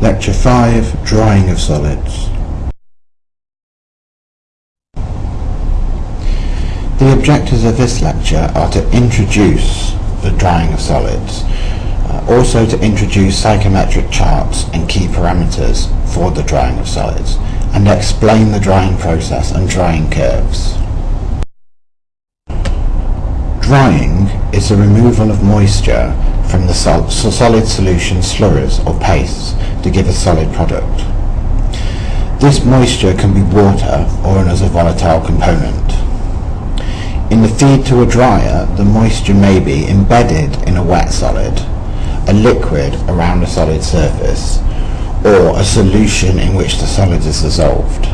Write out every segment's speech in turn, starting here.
Lecture 5 Drying of Solids The objectives of this lecture are to introduce the drying of solids, uh, also to introduce psychrometric charts and key parameters for the drying of solids, and explain the drying process and drying curves. Drying is the removal of moisture from the sol solid solution slurries or pastes to give a solid product. This moisture can be water or as a volatile component. In the feed to a dryer, the moisture may be embedded in a wet solid, a liquid around a solid surface, or a solution in which the solid is dissolved.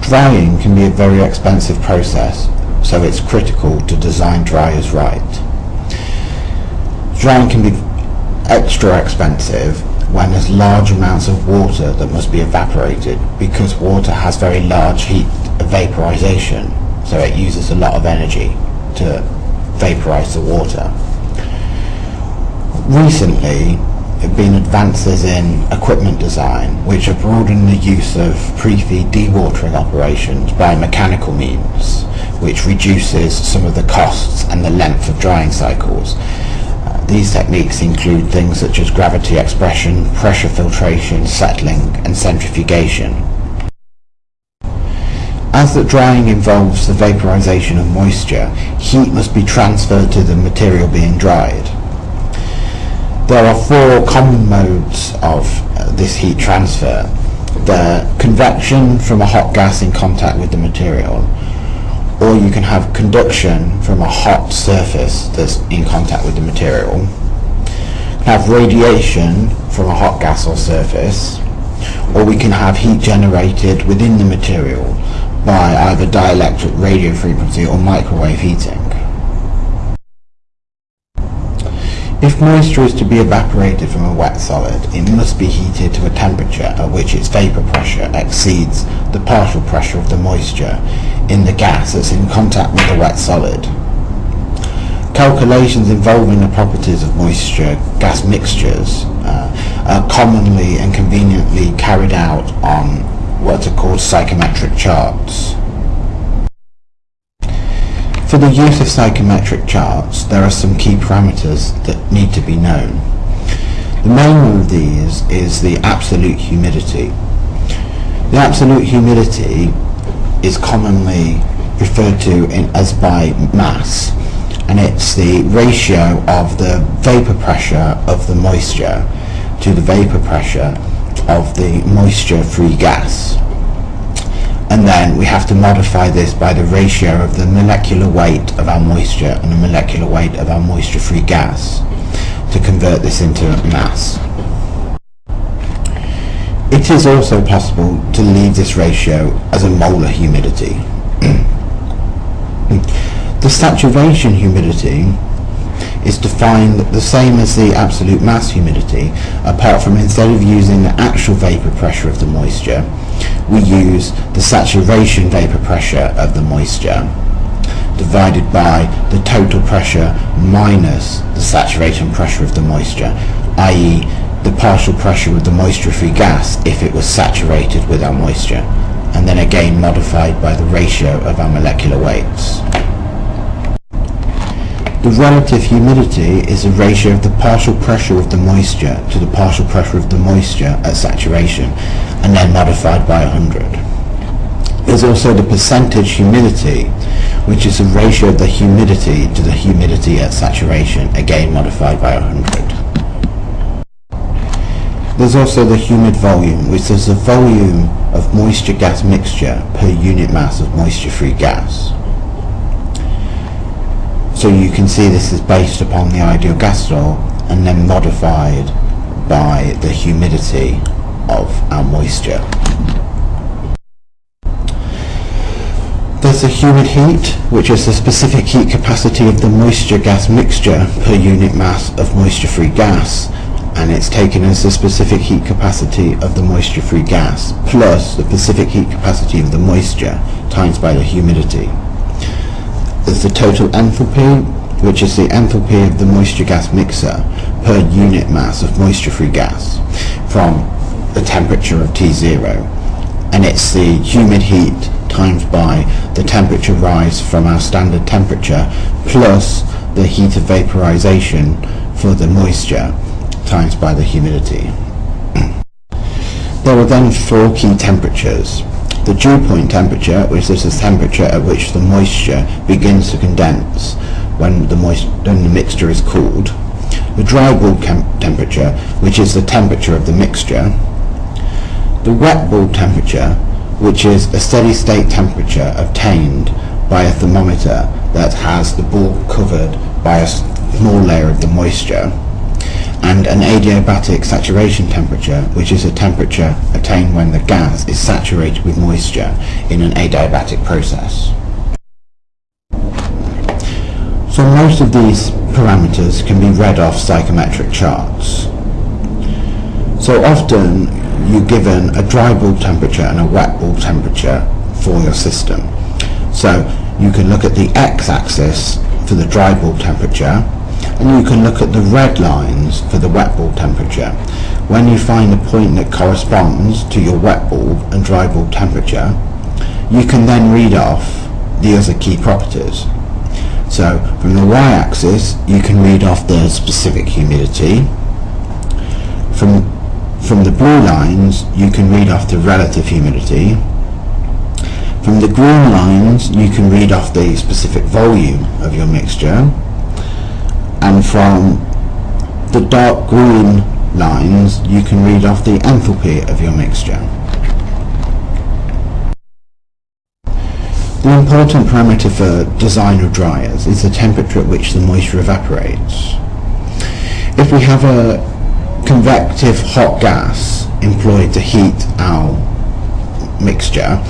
Drying can be a very expensive process, so it's critical to design dryers right. Drying can be extra expensive when there's large amounts of water that must be evaporated because water has very large heat vaporization so it uses a lot of energy to vaporize the water. Recently there have been advances in equipment design which have broadened the use of pre-feed dewatering operations by mechanical means which reduces some of the costs and the length of drying cycles these techniques include things such as gravity expression, pressure filtration, settling and centrifugation. As the drying involves the vaporization of moisture, heat must be transferred to the material being dried. There are four common modes of uh, this heat transfer. The convection from a hot gas in contact with the material, or you can have conduction from a hot surface that's in contact with the material, Can have radiation from a hot gas or surface, or we can have heat generated within the material by either dielectric radio frequency or microwave heating. If moisture is to be evaporated from a wet solid, it must be heated to a temperature at which its vapor pressure exceeds the partial pressure of the moisture in the gas that's in contact with the wet solid. Calculations involving the properties of moisture gas mixtures uh, are commonly and conveniently carried out on what are called psychrometric charts. For the use of psychrometric charts, there are some key parameters that need to be known. The main one of these is the absolute humidity. The absolute humidity is commonly referred to in, as by mass, and it's the ratio of the vapor pressure of the moisture to the vapor pressure of the moisture-free gas and then we have to modify this by the ratio of the molecular weight of our moisture and the molecular weight of our moisture-free gas to convert this into mass. It is also possible to leave this ratio as a molar humidity. the saturation humidity is defined the same as the absolute mass humidity, apart from instead of using the actual vapor pressure of the moisture, we use the saturation vapor pressure of the moisture divided by the total pressure minus the saturation pressure of the moisture, i.e. the partial pressure of the moisture-free gas if it was saturated with our moisture, and then again modified by the ratio of our molecular weights. The relative humidity is the ratio of the partial pressure of the moisture to the partial pressure of the moisture at saturation, and then modified by 100. There's also the percentage humidity, which is the ratio of the humidity to the humidity at saturation, again modified by 100. There's also the humid volume, which is the volume of moisture gas mixture per unit mass of moisture-free gas. So you can see this is based upon the ideal gas law and then modified by the humidity of our moisture. There's the humid heat, which is the specific heat capacity of the moisture gas mixture per unit mass of moisture-free gas, and it's taken as the specific heat capacity of the moisture-free gas plus the specific heat capacity of the moisture times by the humidity. There's the total enthalpy, which is the enthalpy of the moisture gas mixer per unit mass of moisture-free gas from the temperature of T0 and it's the humid heat times by the temperature rise from our standard temperature plus the heat of vaporization for the moisture times by the humidity. there are then four key temperatures. The dew point temperature, which is the temperature at which the moisture begins to condense when the, when the mixture is cooled. The dry bulb temperature, which is the temperature of the mixture. The wet bulb temperature, which is a steady state temperature obtained by a thermometer that has the bulb covered by a small layer of the moisture and an adiabatic saturation temperature which is a temperature attained when the gas is saturated with moisture in an adiabatic process. So most of these parameters can be read off psychrometric charts. So often you're given a dry bulb temperature and a wet bulb temperature for your system. So you can look at the x-axis for the dry bulb temperature and you can look at the red lines for the wet bulb temperature. When you find the point that corresponds to your wet bulb and dry bulb temperature, you can then read off the other key properties. So from the y-axis you can read off the specific humidity. From, from the blue lines you can read off the relative humidity. From the green lines you can read off the specific volume of your mixture. And from the dark green lines you can read off the enthalpy of your mixture. The important parameter for design of dryers is the temperature at which the moisture evaporates. If we have a convective hot gas employed to heat our mixture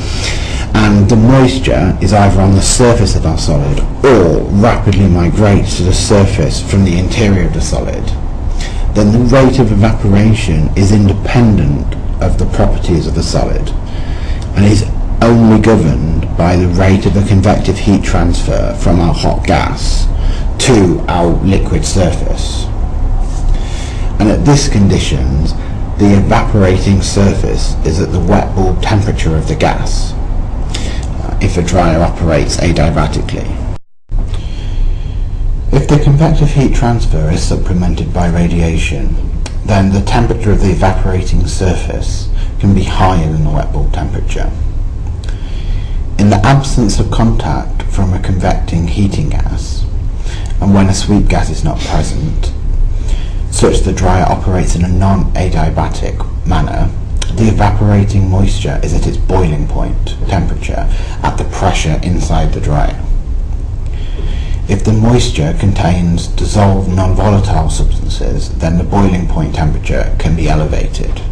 and the moisture is either on the surface of our solid or rapidly migrates to the surface from the interior of the solid, then the rate of evaporation is independent of the properties of the solid and is only governed by the rate of the convective heat transfer from our hot gas to our liquid surface. And at this conditions, the evaporating surface is at the wet bulb temperature of the gas if a dryer operates adiabatically. If the convective heat transfer is supplemented by radiation, then the temperature of the evaporating surface can be higher than the wet bulb temperature. In the absence of contact from a convecting heating gas, and when a sweep gas is not present, such the dryer operates in a non-adiabatic manner, the evaporating moisture is at its boiling point temperature at the pressure inside the dryer. If the moisture contains dissolved non-volatile substances, then the boiling point temperature can be elevated.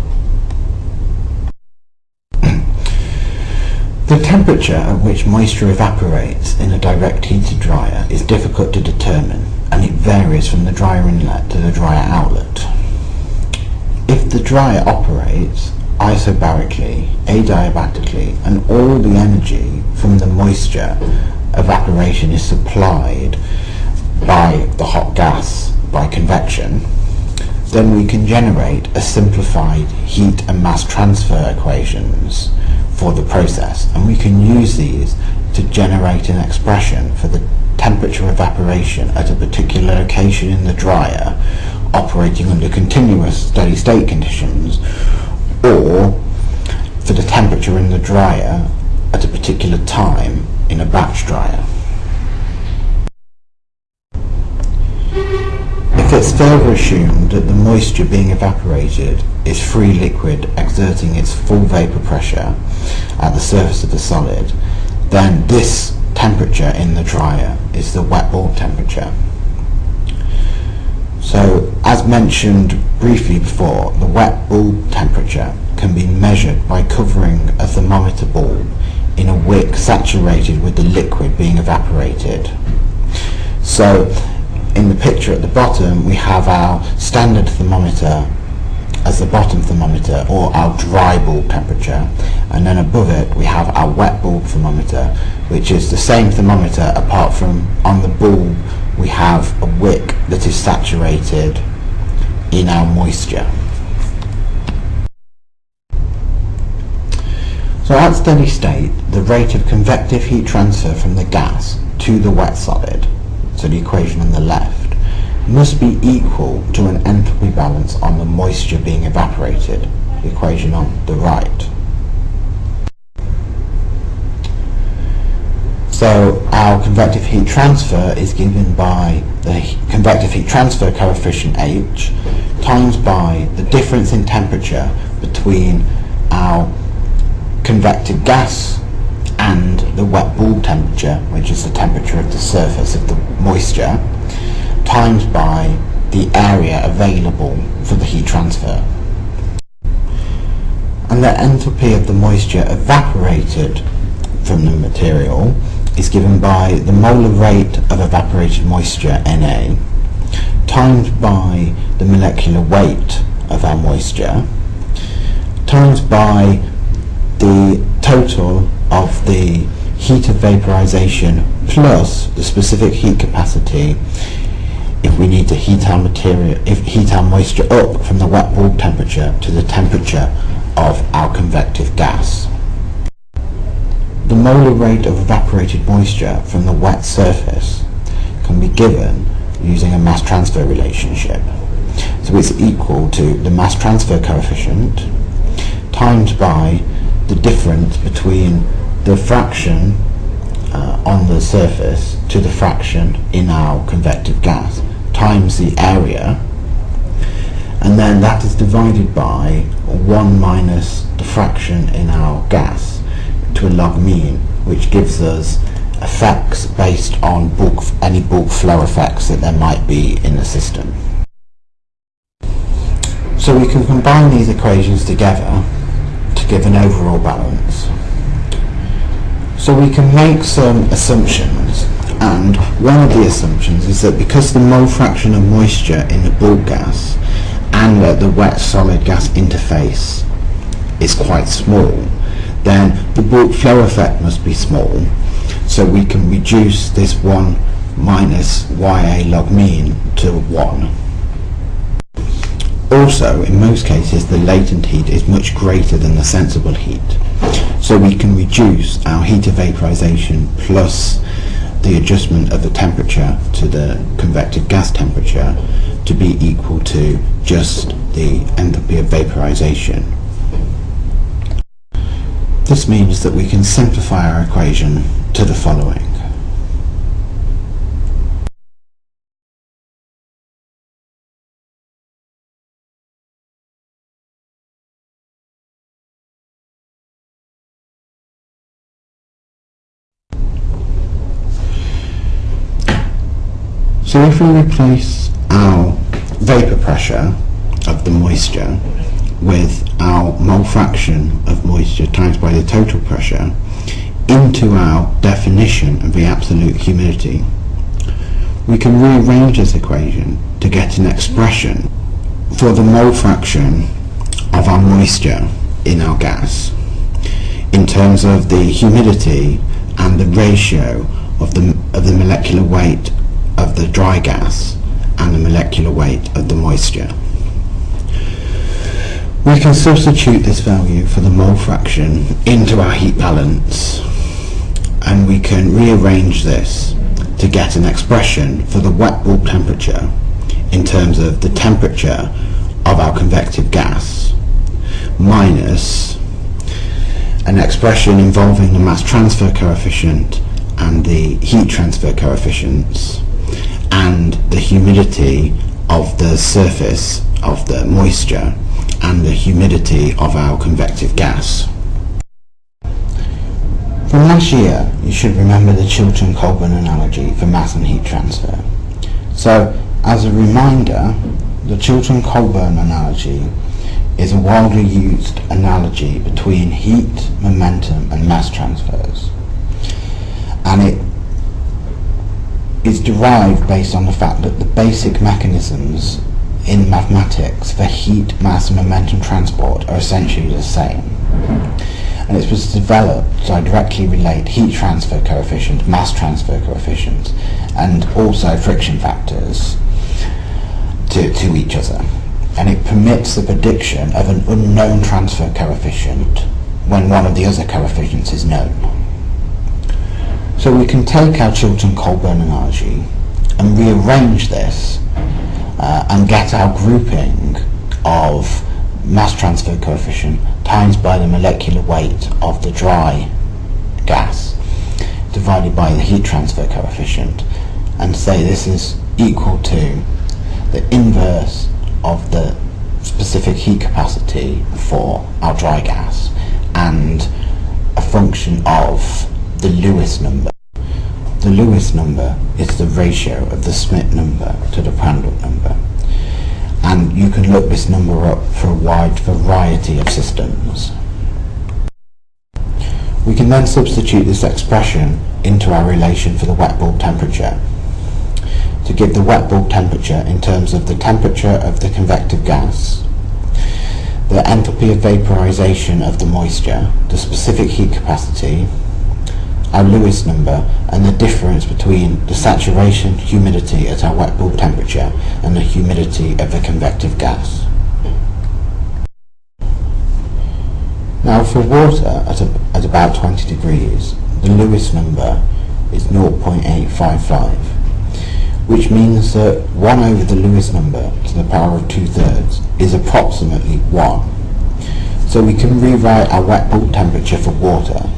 The temperature at which moisture evaporates in a direct heated dryer is difficult to determine and it varies from the dryer inlet to the dryer outlet. If the dryer operates isobarically, adiabatically and all the energy from the moisture evaporation is supplied by the hot gas by convection, then we can generate a simplified heat and mass transfer equations for the process. And we can use these to generate an expression for the temperature evaporation at a particular location in the dryer operating under continuous steady state conditions or for the temperature in the dryer at a particular time in a batch dryer. If it's further assumed that the moisture being evaporated is free liquid exerting its full vapour pressure at the surface of the solid, then this temperature in the dryer is the wet bulb temperature. So, as mentioned briefly before, the wet bulb temperature can be measured by covering a thermometer bulb in a wick saturated with the liquid being evaporated. So, in the picture at the bottom we have our standard thermometer as the bottom thermometer or our dry bulb temperature and then above it we have our wet bulb thermometer which is the same thermometer apart from on the bulb we have a wick that is saturated in our moisture. So at steady state, the rate of convective heat transfer from the gas to the wet solid, so the equation on the left, must be equal to an enthalpy balance on the moisture being evaporated, the equation on the right. So our convective heat transfer is given by the convective heat transfer coefficient H times by the difference in temperature between our convective gas and the wet bulb temperature, which is the temperature of the surface of the moisture, times by the area available for the heat transfer. And the enthalpy of the moisture evaporated from the material is given by the molar rate of evaporated moisture Na times by the molecular weight of our moisture times by the total of the heat of vaporization plus the specific heat capacity if we need to heat our material if heat our moisture up from the wet bulb temperature to the temperature of our convective gas. The molar rate of evaporated moisture from the wet surface can be given using a mass transfer relationship. So it's equal to the mass transfer coefficient times by the difference between the fraction uh, on the surface to the fraction in our convective gas times the area and then that is divided by 1 minus the fraction in our gas to a log mean, which gives us effects based on bulk, any bulk flow effects that there might be in the system. So we can combine these equations together to give an overall balance. So we can make some assumptions and one of the assumptions is that because the mole fraction of moisture in the bulk gas and at the wet solid gas interface is quite small then the bulk flow effect must be small. So we can reduce this 1 minus YA log mean to 1. Also, in most cases, the latent heat is much greater than the sensible heat. So we can reduce our heat of vaporization plus the adjustment of the temperature to the convective gas temperature to be equal to just the enthalpy of vaporization this means that we can simplify our equation to the following. So if we replace our vapor pressure of the moisture with our mole fraction of moisture times by the total pressure into our definition of the absolute humidity, we can rearrange this equation to get an expression for the mole fraction of our moisture in our gas in terms of the humidity and the ratio of the, of the molecular weight of the dry gas and the molecular weight of the moisture. We can substitute this value for the mole fraction into our heat balance and we can rearrange this to get an expression for the wet bulb temperature in terms of the temperature of our convective gas minus an expression involving the mass transfer coefficient and the heat transfer coefficients and the humidity of the surface of the moisture and the humidity of our convective gas. From last year, you should remember the Chilton-Colburn analogy for mass and heat transfer. So, as a reminder, the Chilton-Colburn analogy is a widely used analogy between heat, momentum and mass transfers. And it is derived based on the fact that the basic mechanisms in mathematics the heat, mass and momentum transport are essentially the same. and it was developed to directly relate heat transfer coefficient, mass transfer coefficient, and also friction factors to, to each other. And it permits the prediction of an unknown transfer coefficient when one of the other coefficients is known. So we can take our Chilton-Colburn analogy and rearrange this uh, and get our grouping of mass transfer coefficient times by the molecular weight of the dry gas divided by the heat transfer coefficient and say this is equal to the inverse of the specific heat capacity for our dry gas and a function of the Lewis number. The Lewis number is the ratio of the Schmidt number to the Prandtl number and you can look this number up for a wide variety of systems. We can then substitute this expression into our relation for the wet bulb temperature to give the wet bulb temperature in terms of the temperature of the convective gas, the enthalpy of vaporization of the moisture, the specific heat capacity, our Lewis number and the difference between the saturation humidity at our wet bulb temperature and the humidity of the convective gas. Now for water at, a, at about 20 degrees, the Lewis number is 0.855, which means that 1 over the Lewis number to the power of 2 thirds is approximately 1. So we can rewrite our wet bulb temperature for water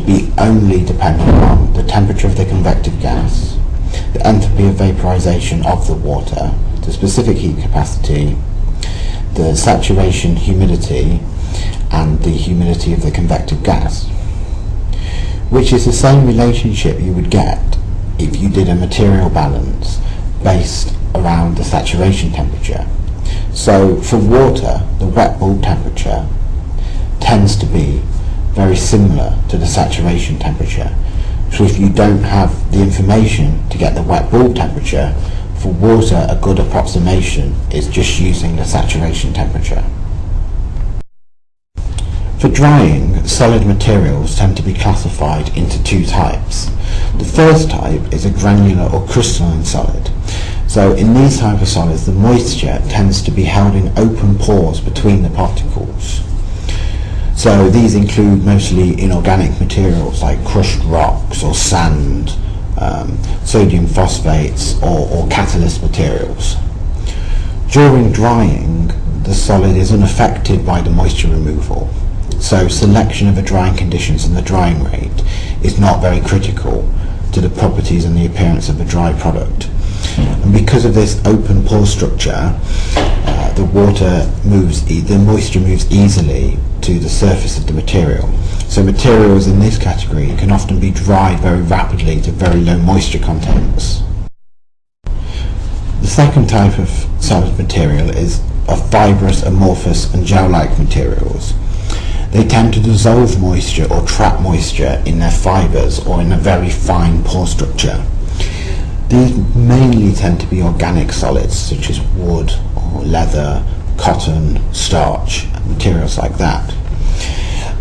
to be only dependent on the temperature of the convective gas, the enthalpy of vaporization of the water, the specific heat capacity, the saturation humidity, and the humidity of the convective gas, which is the same relationship you would get if you did a material balance based around the saturation temperature. So for water, the wet bulb temperature tends to be very similar to the saturation temperature. So if you don't have the information to get the wet bulb temperature, for water a good approximation is just using the saturation temperature. For drying, solid materials tend to be classified into two types. The first type is a granular or crystalline solid. So in these type of solids, the moisture tends to be held in open pores between the particles. So these include mostly inorganic materials like crushed rocks or sand, um, sodium phosphates or, or catalyst materials. During drying, the solid is unaffected by the moisture removal, so selection of the drying conditions and the drying rate is not very critical to the properties and the appearance of the dry product. And because of this open pore structure, uh, the water moves, e the moisture moves easily to the surface of the material. So materials in this category can often be dried very rapidly to very low moisture contents. The second type of solid material is of fibrous, amorphous and gel-like materials. They tend to dissolve moisture or trap moisture in their fibres or in a very fine pore structure. These mainly tend to be organic solids such as wood or leather, cotton, starch, materials like that.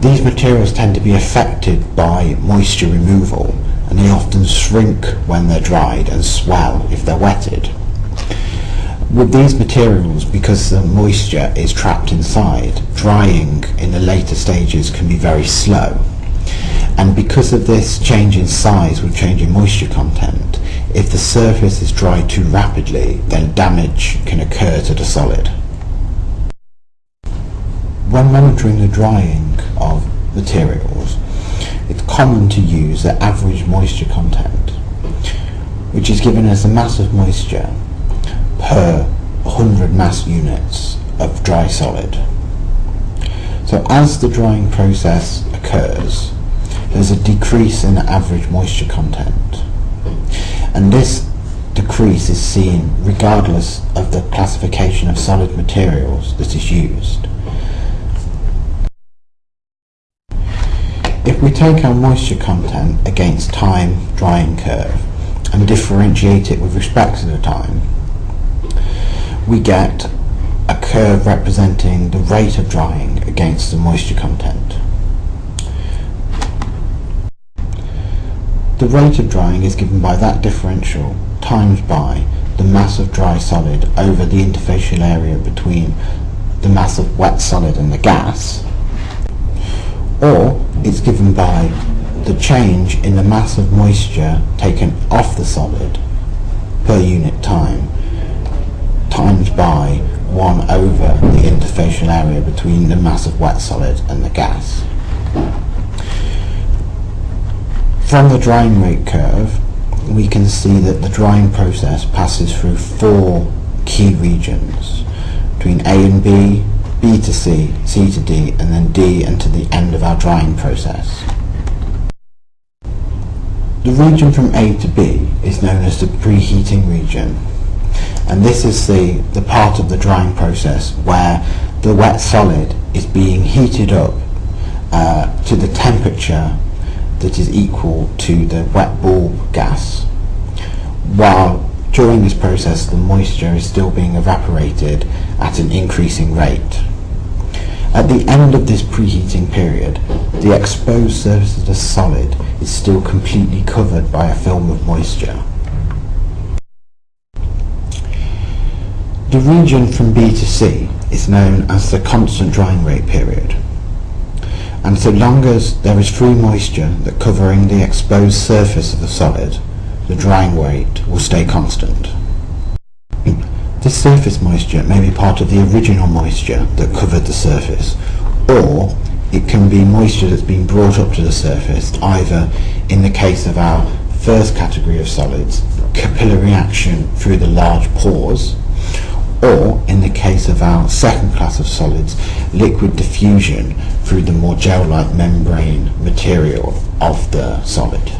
These materials tend to be affected by moisture removal and they often shrink when they're dried and swell if they're wetted. With these materials, because the moisture is trapped inside, drying in the later stages can be very slow. And because of this change in size with change in moisture content, if the surface is dried too rapidly, then damage can occur to the solid. When monitoring the drying of materials, it's common to use the average moisture content, which is given as the mass of moisture per 100 mass units of dry solid. So as the drying process occurs, there's a decrease in the average moisture content and this decrease is seen regardless of the classification of solid materials that is used. If we take our moisture content against time drying curve and differentiate it with respect to the time, we get a curve representing the rate of drying against the moisture content. The rate of drying is given by that differential times by the mass of dry solid over the interfacial area between the mass of wet solid and the gas or it's given by the change in the mass of moisture taken off the solid per unit time times by 1 over the interfacial area between the mass of wet solid and the gas. From the drying rate curve, we can see that the drying process passes through four key regions between A and B, B to C, C to D, and then D until the end of our drying process. The region from A to B is known as the preheating region, and this is the, the part of the drying process where the wet solid is being heated up uh, to the temperature that is equal to the wet bulb gas, while during this process the moisture is still being evaporated at an increasing rate. At the end of this preheating period, the exposed surface of the solid is still completely covered by a film of moisture. The region from B to C is known as the constant drying rate period and so long as there is free moisture that covering the exposed surface of the solid, the drying rate will stay constant. This surface moisture may be part of the original moisture that covered the surface, or it can be moisture that's been brought up to the surface, either in the case of our first category of solids, capillary action through the large pores, or in the case of our second class of solids, liquid diffusion through the more gel-like membrane material of the solid.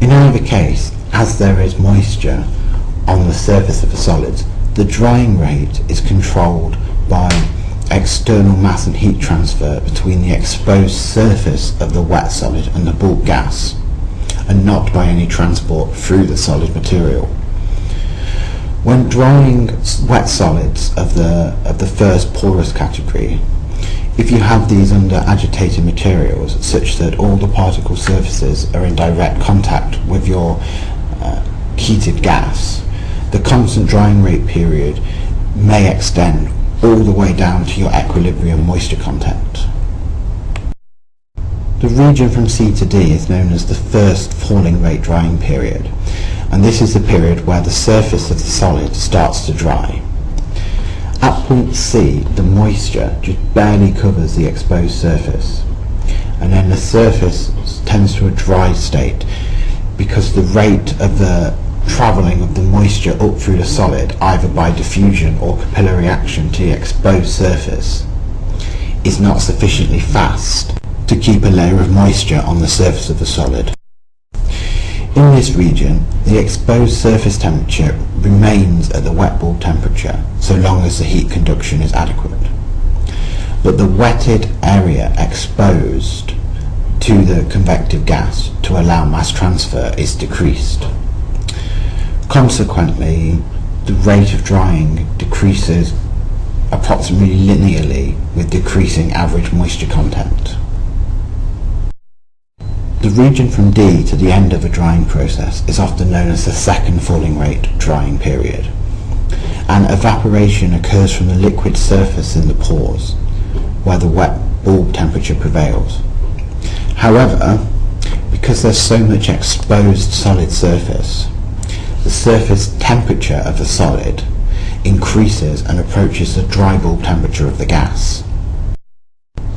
In either case, as there is moisture on the surface of the solids, the drying rate is controlled by external mass and heat transfer between the exposed surface of the wet solid and the bulk gas, and not by any transport through the solid material. When drying wet solids of the, of the first porous category, if you have these under agitated materials such that all the particle surfaces are in direct contact with your uh, heated gas, the constant drying rate period may extend all the way down to your equilibrium moisture content. The region from C to D is known as the first falling rate drying period and this is the period where the surface of the solid starts to dry. At point C, the moisture just barely covers the exposed surface, and then the surface tends to a dry state because the rate of the travelling of the moisture up through the solid, either by diffusion or capillary action to the exposed surface, is not sufficiently fast to keep a layer of moisture on the surface of the solid. In this region, the exposed surface temperature remains at the wet bulb temperature so long as the heat conduction is adequate. But the wetted area exposed to the convective gas to allow mass transfer is decreased. Consequently, the rate of drying decreases approximately linearly with decreasing average moisture content. The region from D to the end of a drying process is often known as the second falling rate drying period. And evaporation occurs from the liquid surface in the pores, where the wet bulb temperature prevails. However, because there's so much exposed solid surface, the surface temperature of the solid increases and approaches the dry bulb temperature of the gas.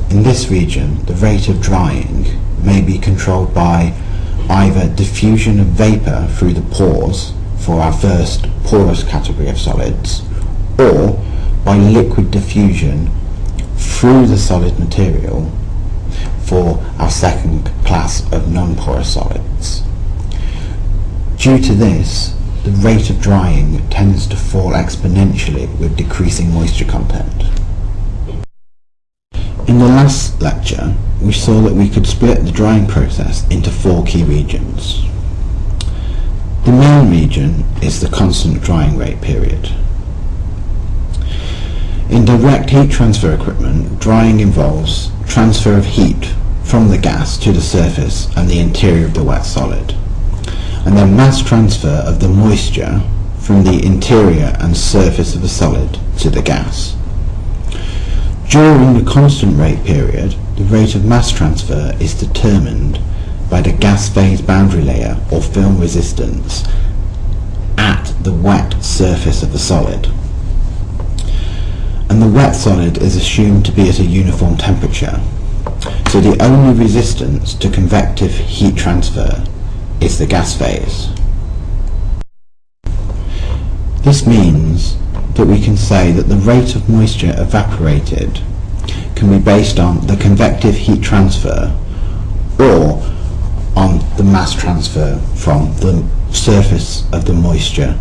In this region, the rate of drying may be controlled by either diffusion of vapour through the pores for our first porous category of solids or by liquid diffusion through the solid material for our second class of non-porous solids. Due to this, the rate of drying tends to fall exponentially with decreasing moisture content. In the last lecture, we saw that we could split the drying process into four key regions. The main region is the constant drying rate period. In direct heat transfer equipment, drying involves transfer of heat from the gas to the surface and the interior of the wet solid, and then mass transfer of the moisture from the interior and surface of a solid to the gas. During the constant rate period, the rate of mass transfer is determined by the gas phase boundary layer or film resistance at the wet surface of the solid. And the wet solid is assumed to be at a uniform temperature. So the only resistance to convective heat transfer is the gas phase. This means that we can say that the rate of moisture evaporated can be based on the convective heat transfer or on the mass transfer from the surface of the moisture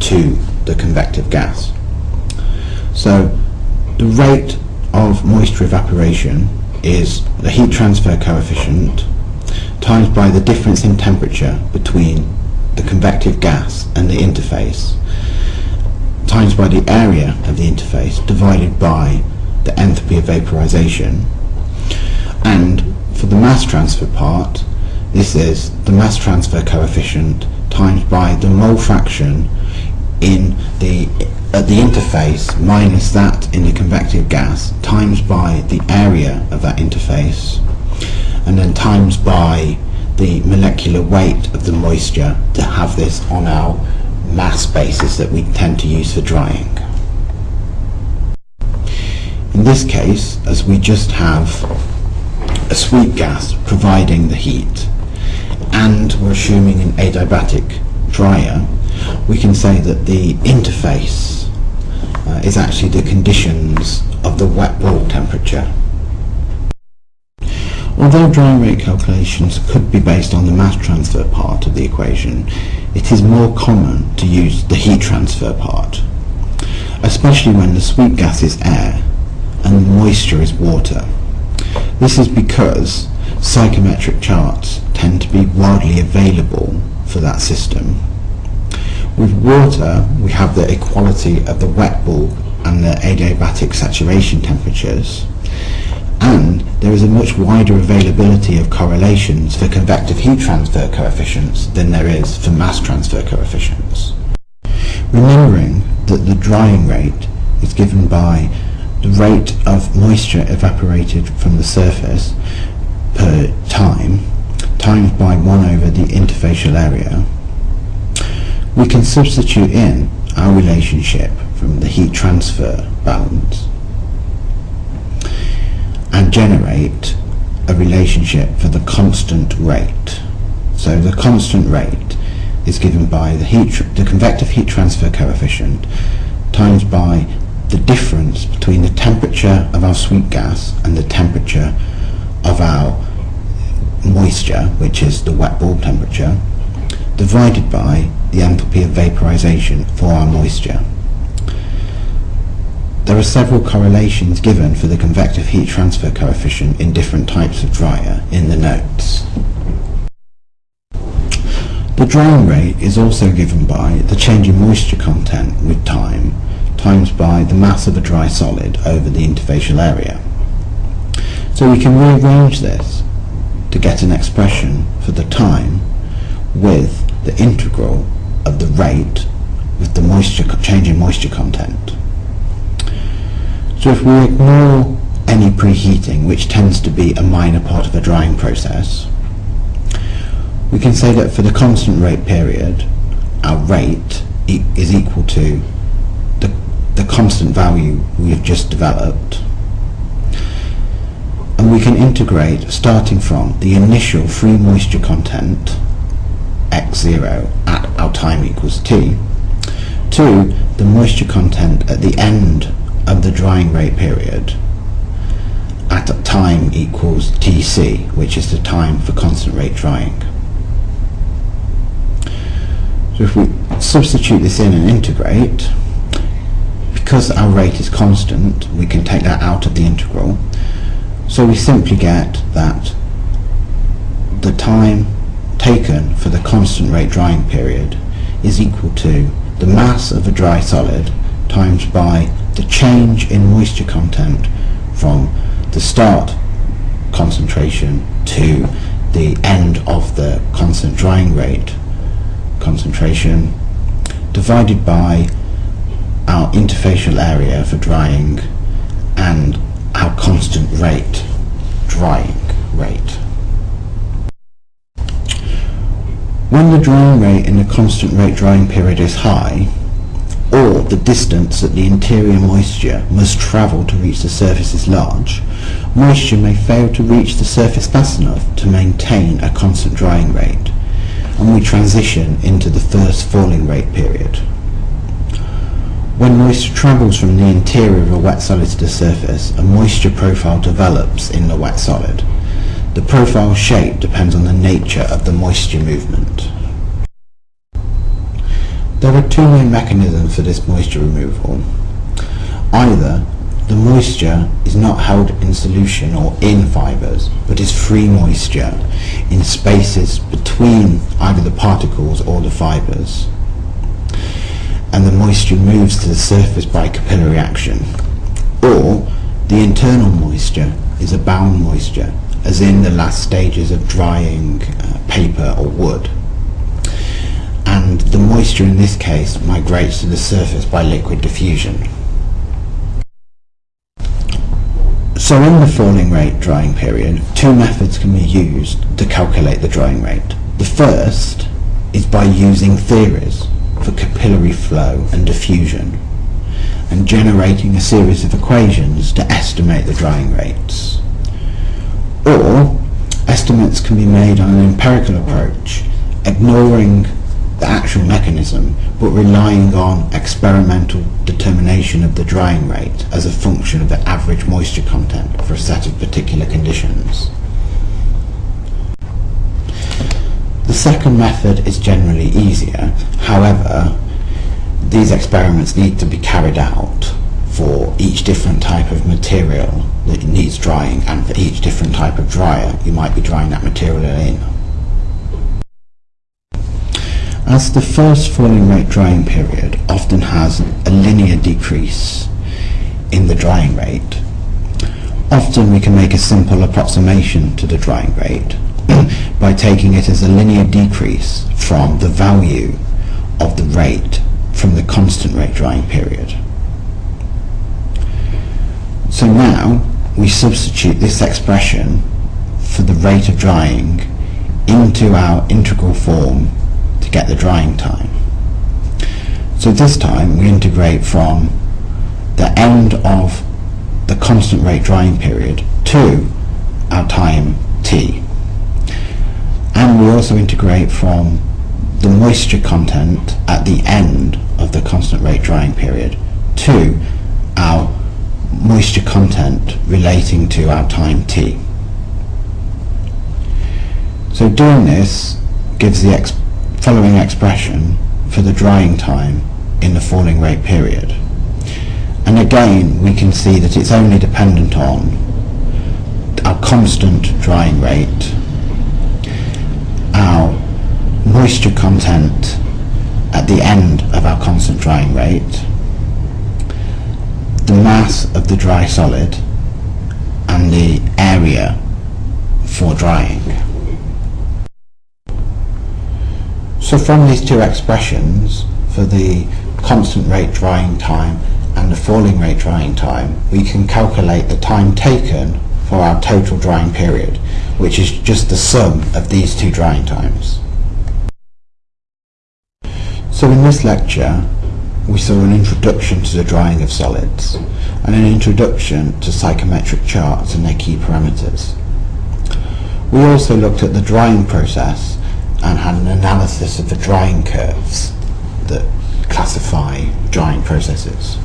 to the convective gas. So the rate of moisture evaporation is the heat transfer coefficient times by the difference in temperature between the convective gas and the interface times by the area of the interface divided by the enthalpy of vaporization. And for the mass transfer part this is the mass transfer coefficient times by the mole fraction in the at the interface minus that in the convective gas times by the area of that interface and then times by the molecular weight of the moisture to have this on our mass basis that we tend to use for drying. In this case, as we just have a sweep gas providing the heat, and we're assuming an adiabatic dryer, we can say that the interface uh, is actually the conditions of the wet bulb temperature. Although drying rate calculations could be based on the mass transfer part of the equation, it is more common to use the heat transfer part, especially when the sweep gas is air and the moisture is water. This is because psychrometric charts tend to be widely available for that system. With water, we have the equality of the wet bulb and the adiabatic saturation temperatures, and there is a much wider availability of correlations for convective heat transfer coefficients than there is for mass transfer coefficients. Remembering that the drying rate is given by the rate of moisture evaporated from the surface per time times by 1 over the interfacial area, we can substitute in our relationship from the heat transfer balance and generate a relationship for the constant rate. So the constant rate is given by the heat, the convective heat transfer coefficient times by the difference between the temperature of our sweep gas and the temperature of our moisture, which is the wet bulb temperature, divided by the enthalpy of vaporization for our moisture. There are several correlations given for the convective heat transfer coefficient in different types of dryer in the notes. The drying rate is also given by the change in moisture content with time times by the mass of a dry solid over the interfacial area. So we can rearrange this to get an expression for the time with the integral of the rate with the moisture change in moisture content. So if we ignore any preheating, which tends to be a minor part of a drying process, we can say that for the constant rate period, our rate e is equal to the, the constant value we have just developed. And we can integrate starting from the initial free moisture content x0 at our time equals t to the moisture content at the end of the drying rate period at time equals tc which is the time for constant rate drying. So if we substitute this in and integrate because our rate is constant we can take that out of the integral so we simply get that the time taken for the constant rate drying period is equal to the mass of a dry solid times by the change in moisture content from the start concentration to the end of the constant drying rate concentration divided by our interfacial area for drying and our constant rate drying rate. When the drying rate in the constant rate drying period is high, or the distance that the interior moisture must travel to reach the surface is large, moisture may fail to reach the surface fast enough to maintain a constant drying rate, and we transition into the first falling rate period. When moisture travels from the interior of a wet solid to the surface, a moisture profile develops in the wet solid. The profile shape depends on the nature of the moisture movement. There are two main mechanisms for this moisture removal. Either the moisture is not held in solution or in fibres, but is free moisture in spaces between either the particles or the fibres, and the moisture moves to the surface by capillary action. Or the internal moisture is a bound moisture, as in the last stages of drying uh, paper or wood moisture in this case migrates to the surface by liquid diffusion. So in the falling rate drying period, two methods can be used to calculate the drying rate. The first is by using theories for capillary flow and diffusion and generating a series of equations to estimate the drying rates. Or estimates can be made on an empirical approach, ignoring the actual mechanism, but relying on experimental determination of the drying rate as a function of the average moisture content for a set of particular conditions. The second method is generally easier, however, these experiments need to be carried out for each different type of material that needs drying and for each different type of dryer you might be drying that material in. As the first falling rate drying period often has a linear decrease in the drying rate, often we can make a simple approximation to the drying rate by taking it as a linear decrease from the value of the rate from the constant rate drying period. So now we substitute this expression for the rate of drying into our integral form get the drying time. So this time we integrate from the end of the constant rate drying period to our time t. And we also integrate from the moisture content at the end of the constant rate drying period to our moisture content relating to our time t. So doing this gives the following expression for the drying time in the falling rate period. And again, we can see that it's only dependent on our constant drying rate, our moisture content at the end of our constant drying rate, the mass of the dry solid, and the area for drying. So from these two expressions, for the constant rate drying time and the falling rate drying time, we can calculate the time taken for our total drying period, which is just the sum of these two drying times. So in this lecture, we saw an introduction to the drying of solids and an introduction to psychrometric charts and their key parameters. We also looked at the drying process and had an analysis of the drying curves that classify drying processes.